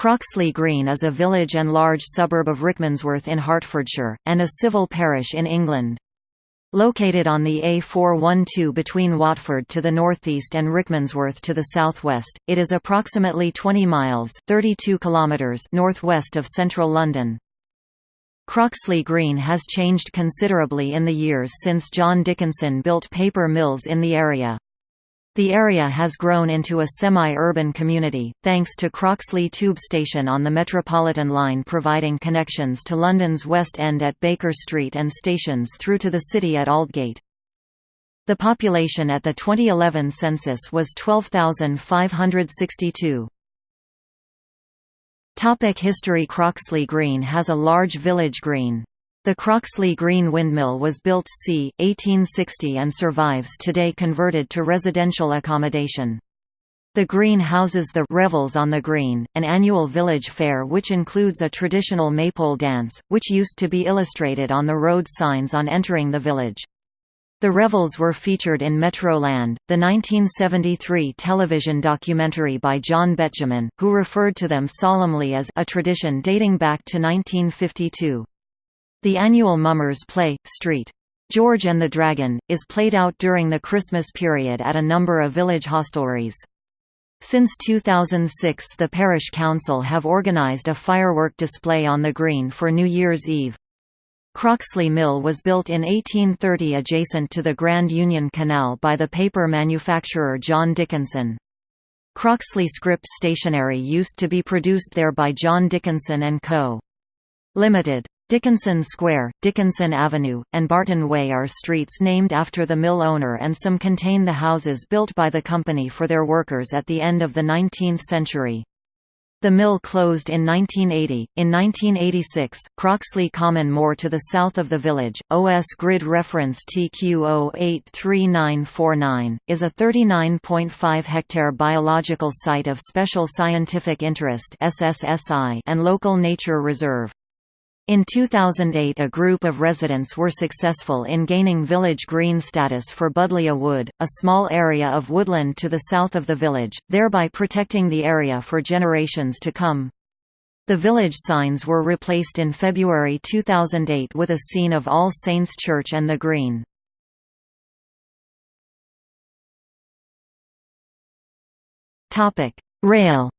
Croxley Green is a village and large suburb of Rickmansworth in Hertfordshire, and a civil parish in England. Located on the A412 between Watford to the northeast and Rickmansworth to the southwest, it is approximately 20 miles 32 kilometers northwest of central London. Croxley Green has changed considerably in the years since John Dickinson built paper mills in the area. The area has grown into a semi-urban community, thanks to Croxley Tube Station on the Metropolitan line providing connections to London's West End at Baker Street and stations through to the city at Aldgate. The population at the 2011 census was 12,562. Topic History Croxley Green has a large village green. The Croxley Green Windmill was built c. 1860 and survives today converted to residential accommodation. The green houses the Revels on the Green, an annual village fair which includes a traditional maypole dance, which used to be illustrated on the road signs on entering the village. The revels were featured in Metroland, the 1973 television documentary by John Betjeman, who referred to them solemnly as a tradition dating back to 1952. The annual Mummers play, St. George and the Dragon, is played out during the Christmas period at a number of village hostelries. Since 2006 the parish council have organised a firework display on the green for New Year's Eve. Croxley Mill was built in 1830 adjacent to the Grand Union Canal by the paper manufacturer John Dickinson. Croxley script stationery used to be produced there by John Dickinson & Co. Limited. Dickinson Square, Dickinson Avenue, and Barton Way are streets named after the mill owner and some contain the houses built by the company for their workers at the end of the 19th century. The mill closed in 1980. In 1986, Croxley Common more to the south of the village, OS grid reference TQ083949, is a 39.5 hectare biological site of special scientific interest and local nature reserve. In 2008 a group of residents were successful in gaining village green status for Budleigh Wood, a small area of woodland to the south of the village, thereby protecting the area for generations to come. The village signs were replaced in February 2008 with a scene of All Saints Church and the Green. Rail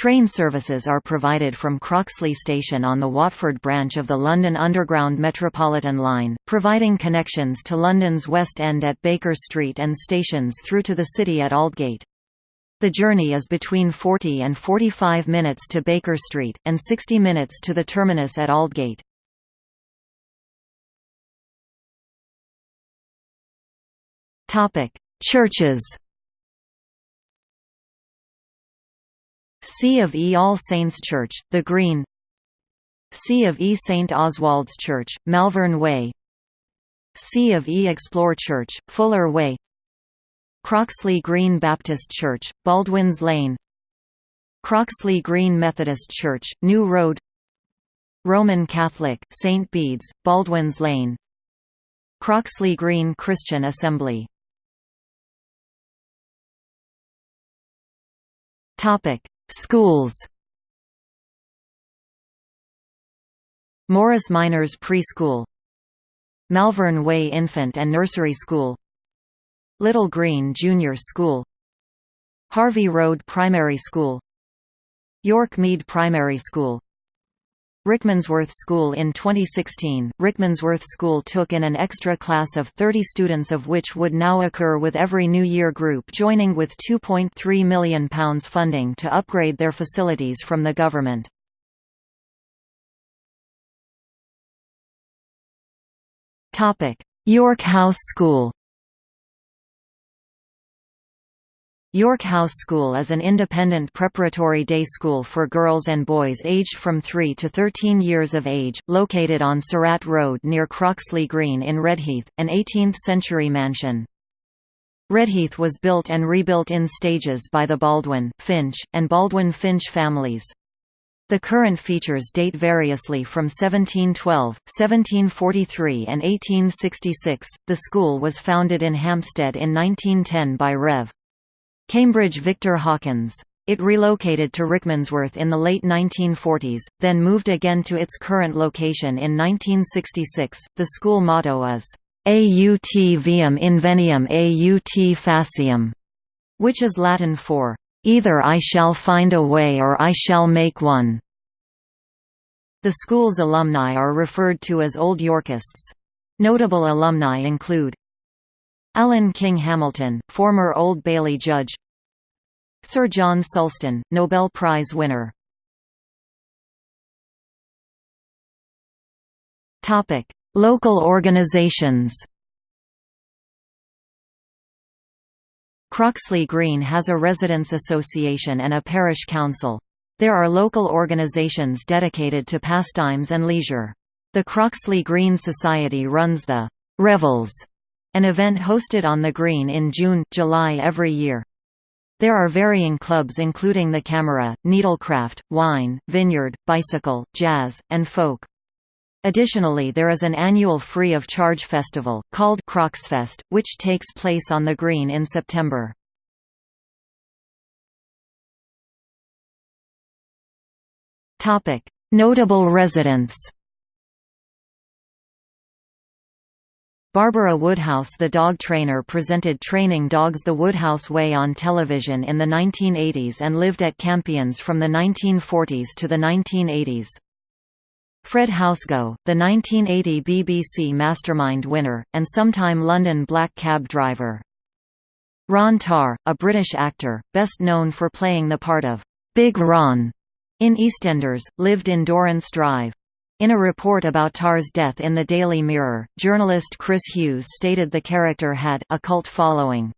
Train services are provided from Croxley Station on the Watford branch of the London Underground Metropolitan line, providing connections to London's West End at Baker Street and stations through to the city at Aldgate. The journey is between 40 and 45 minutes to Baker Street, and 60 minutes to the terminus at Aldgate. Churches C of E All Saints Church, The Green. C of E St Oswald's Church, Malvern Way. C of E Explore Church, Fuller Way. Croxley Green Baptist Church, Baldwins Lane. Croxley Green Methodist Church, New Road. Roman Catholic, St Bede's, Baldwins Lane. Croxley Green Christian Assembly Schools. Morris Minors Preschool. Malvern Way Infant and Nursery School. Little Green Junior School. Harvey Road Primary School. York Mead Primary School Rickmansworth School in 2016, Rickmansworth School took in an extra class of 30 students of which would now occur with every New Year group joining with £2.3 million funding to upgrade their facilities from the government. York House School York House School is an independent preparatory day school for girls and boys aged from 3 to 13 years of age, located on Sarratt Road near Croxley Green in Redheath, an 18th-century mansion. Redheath was built and rebuilt in stages by the Baldwin, Finch, and Baldwin Finch families. The current features date variously from 1712, 1743 and 1866. The school was founded in Hampstead in 1910 by Rev. Cambridge Victor Hawkins. It relocated to Rickmansworth in the late 1940s, then moved again to its current location in 1966. The school motto is, Aut viam inveniam aut faciem, which is Latin for, Either I shall find a way or I shall make one. The school's alumni are referred to as Old Yorkists. Notable alumni include Alan King Hamilton, former Old Bailey judge Sir John Sulston, Nobel Prize winner Local organizations Croxley Green has a residents' association and a parish council. There are local organisations dedicated to pastimes and leisure. The Croxley Green Society runs the «Revels», an event hosted on the Green in June, July every year. There are varying clubs including the Camera, Needlecraft, Wine, Vineyard, Bicycle, Jazz, and Folk. Additionally there is an annual free-of-charge festival, called Croxfest, which takes place on the Green in September. Notable residents Barbara Woodhouse the dog trainer presented Training Dogs the Woodhouse Way on television in the 1980s and lived at Campions from the 1940s to the 1980s. Fred Housego, the 1980 BBC Mastermind winner, and sometime London black cab driver. Ron Tarr, a British actor, best known for playing the part of Big Ron in EastEnders, lived in Dorrance Drive. In a report about Tarr's death in the Daily Mirror, journalist Chris Hughes stated the character had a cult following.